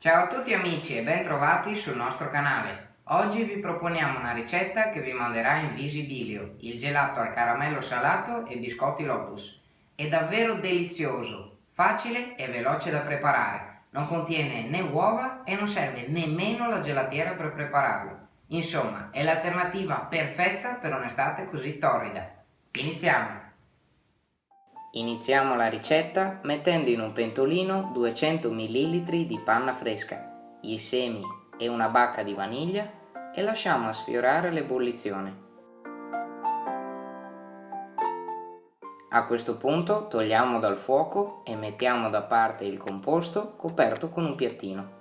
Ciao a tutti amici e ben trovati sul nostro canale. Oggi vi proponiamo una ricetta che vi manderà in visibilio, il gelato al caramello salato e biscotti Lotus. È davvero delizioso, facile e veloce da preparare. Non contiene né uova e non serve nemmeno la gelatiera per prepararlo. Insomma, è l'alternativa perfetta per un'estate così torrida. Iniziamo! Iniziamo la ricetta mettendo in un pentolino 200 ml di panna fresca, i semi e una bacca di vaniglia e lasciamo sfiorare l'ebollizione. A questo punto togliamo dal fuoco e mettiamo da parte il composto coperto con un piattino.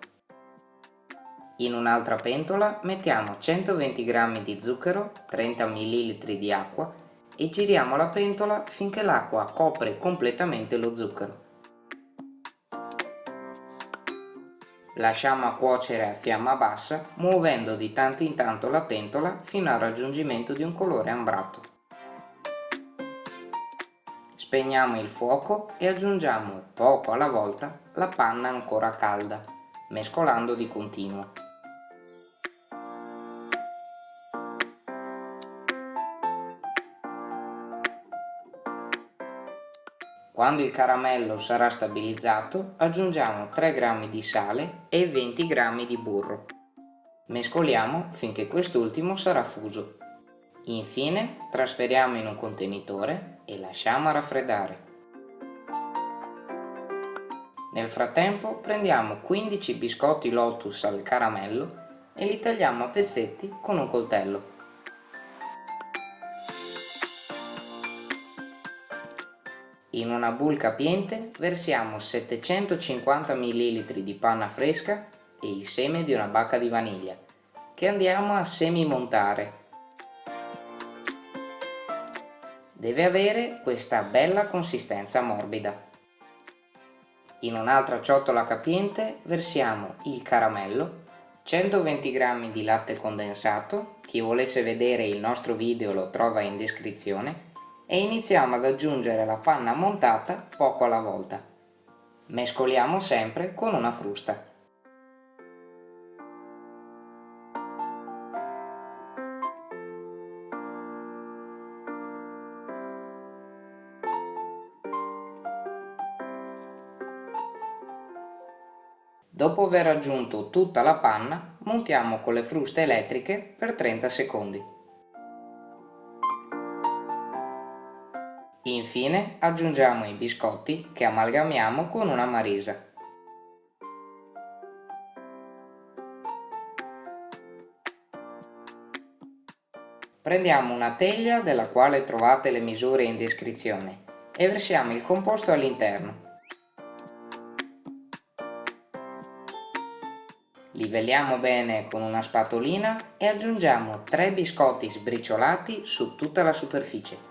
In un'altra pentola mettiamo 120 g di zucchero, 30 ml di acqua e giriamo la pentola finché l'acqua copre completamente lo zucchero. Lasciamo a cuocere a fiamma bassa muovendo di tanto in tanto la pentola fino al raggiungimento di un colore ambrato. Spegniamo il fuoco e aggiungiamo poco alla volta la panna ancora calda, mescolando di continuo. Quando il caramello sarà stabilizzato aggiungiamo 3 g di sale e 20 g di burro. Mescoliamo finché quest'ultimo sarà fuso. Infine trasferiamo in un contenitore e lasciamo raffreddare. Nel frattempo prendiamo 15 biscotti Lotus al caramello e li tagliamo a pezzetti con un coltello. In una bowl capiente versiamo 750 ml di panna fresca e il seme di una bacca di vaniglia, che andiamo a semimontare. Deve avere questa bella consistenza morbida. In un'altra ciotola capiente versiamo il caramello, 120 g di latte condensato, chi volesse vedere il nostro video lo trova in descrizione, e iniziamo ad aggiungere la panna montata poco alla volta. Mescoliamo sempre con una frusta. Dopo aver aggiunto tutta la panna, montiamo con le fruste elettriche per 30 secondi. Infine aggiungiamo i biscotti che amalgamiamo con una marisa. Prendiamo una teglia della quale trovate le misure in descrizione e versiamo il composto all'interno. Livelliamo bene con una spatolina e aggiungiamo 3 biscotti sbriciolati su tutta la superficie.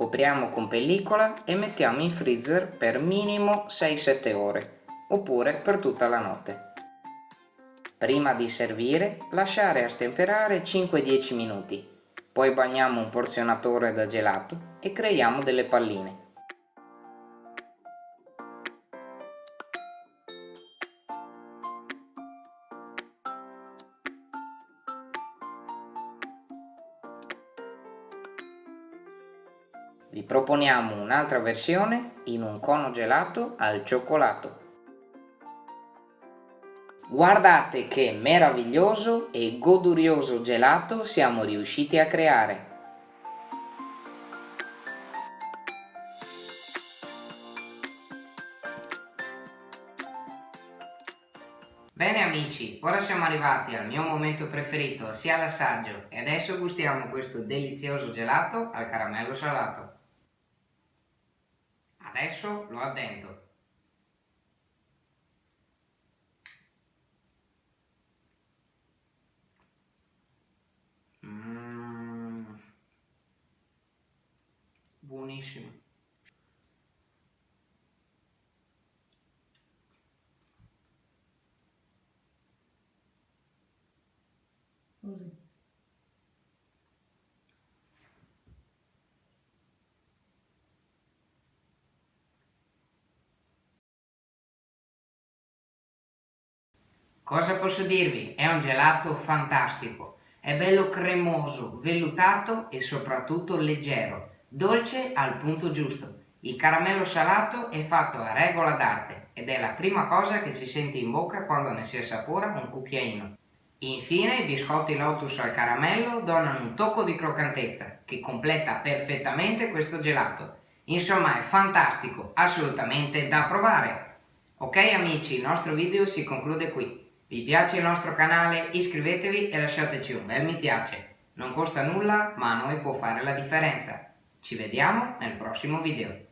Copriamo con pellicola e mettiamo in freezer per minimo 6-7 ore, oppure per tutta la notte. Prima di servire lasciare a stemperare 5-10 minuti, poi bagniamo un porzionatore da gelato e creiamo delle palline. Vi proponiamo un'altra versione in un cono gelato al cioccolato. Guardate che meraviglioso e godurioso gelato siamo riusciti a creare! Bene amici, ora siamo arrivati al mio momento preferito, sia l'assaggio, e adesso gustiamo questo delizioso gelato al caramello salato. Adesso lo addento. Mm. Buonissimo. Così. Cosa posso dirvi? È un gelato fantastico. È bello cremoso, vellutato e soprattutto leggero, dolce al punto giusto. Il caramello salato è fatto a regola d'arte ed è la prima cosa che si sente in bocca quando ne si assapora un cucchiaino. Infine i biscotti Lotus al caramello donano un tocco di croccantezza che completa perfettamente questo gelato. Insomma è fantastico, assolutamente da provare! Ok amici, il nostro video si conclude qui. Vi piace il nostro canale? Iscrivetevi e lasciateci un bel mi piace. Non costa nulla, ma a noi può fare la differenza. Ci vediamo nel prossimo video.